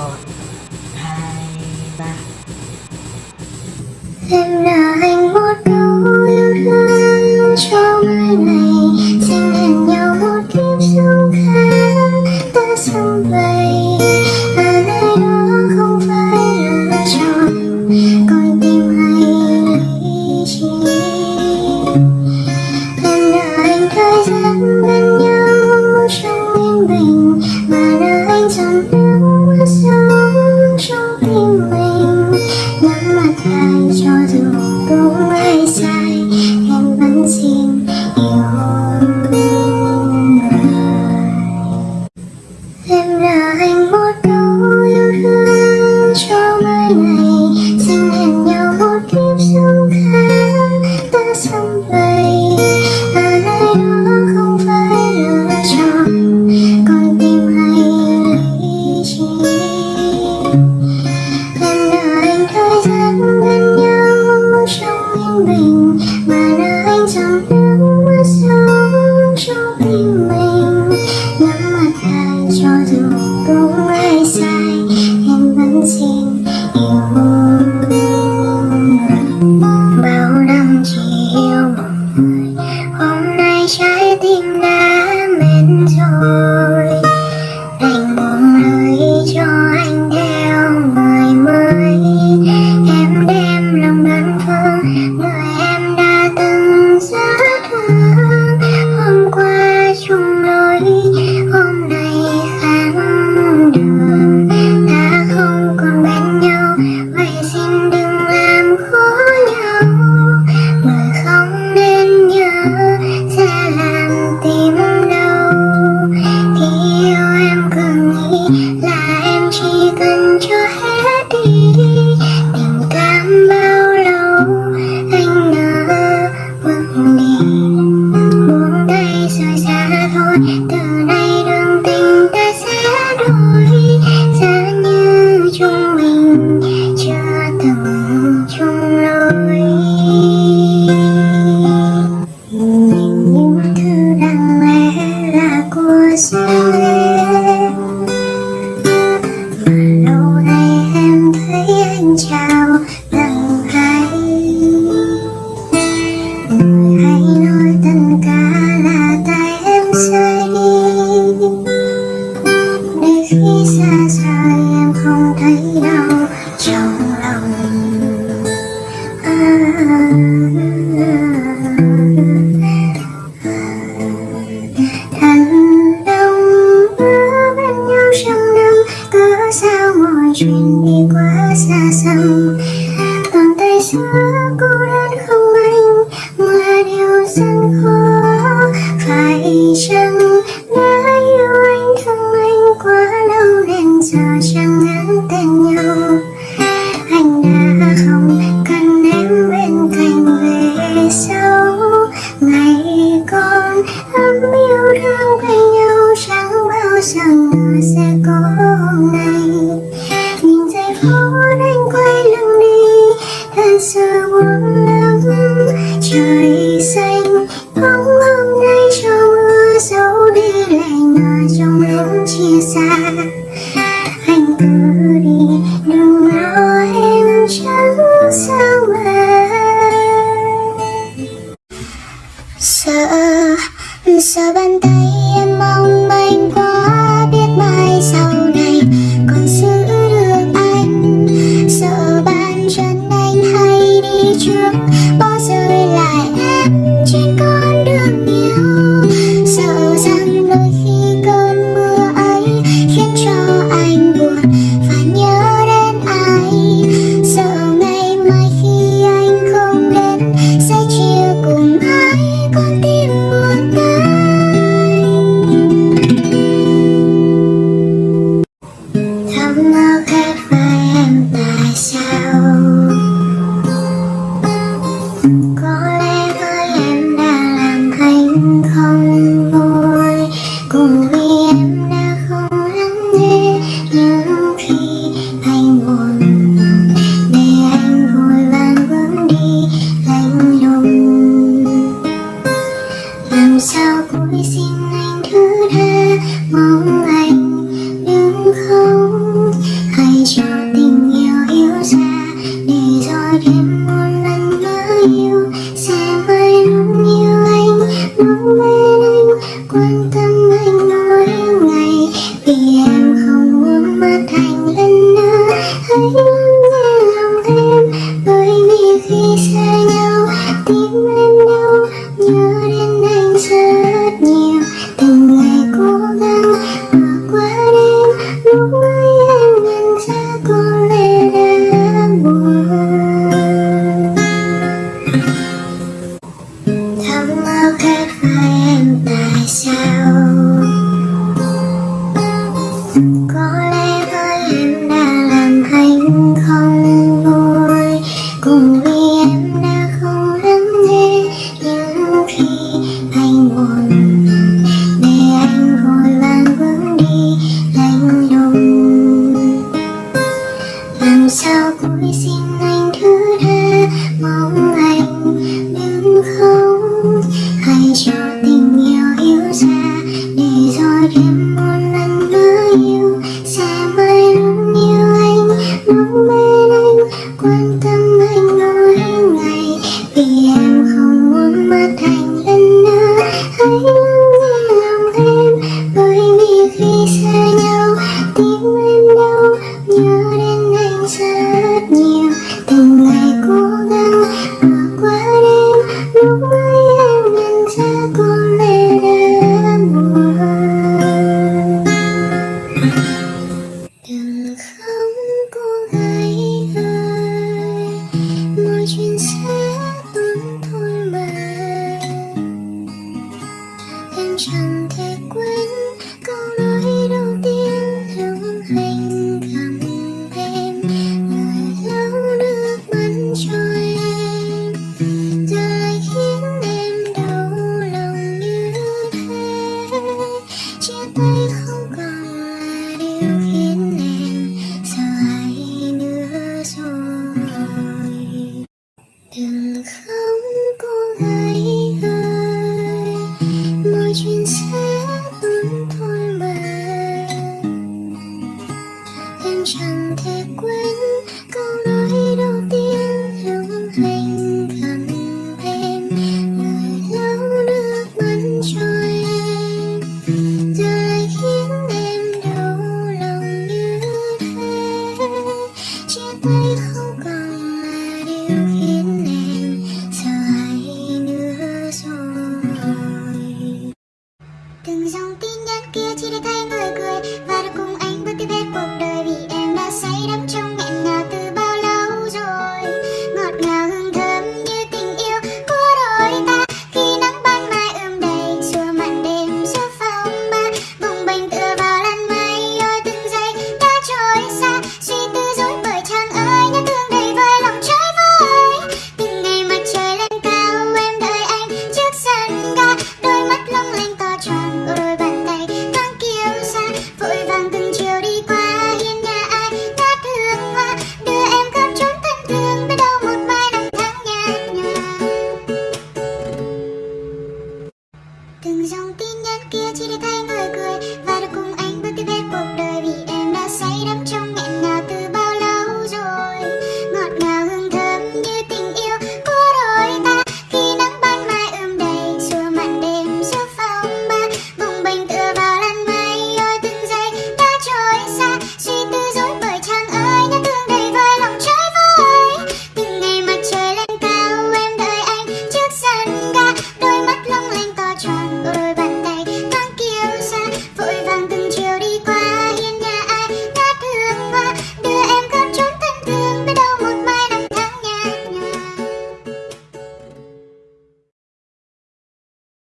about Bye. Bye. tim giờ chẳng ngắn tên nhau. Anh đã không cần em bên cạnh về sau. Ngày con ấm yêu đang bên nhau, chẳng bao giờ ngờ sẽ có hôm nay. Nhìn giây phút anh quay lưng đi, thật sự buồn lắm. Trời avanzar. sống hãy cho tình yêu hiểu ra, để rồi thêm một lần nữa yêu. Sẽ mãi luôn yêu anh mong bên anh. Quan tâm anh mỗi ngày, vì em không muốn mất anh lần nữa. Hãy luôn nghe lòng em, bởi vì khi xa 君子。không có ai ai. Mọi chuyện sẽ 등성 띵년 꾀지르다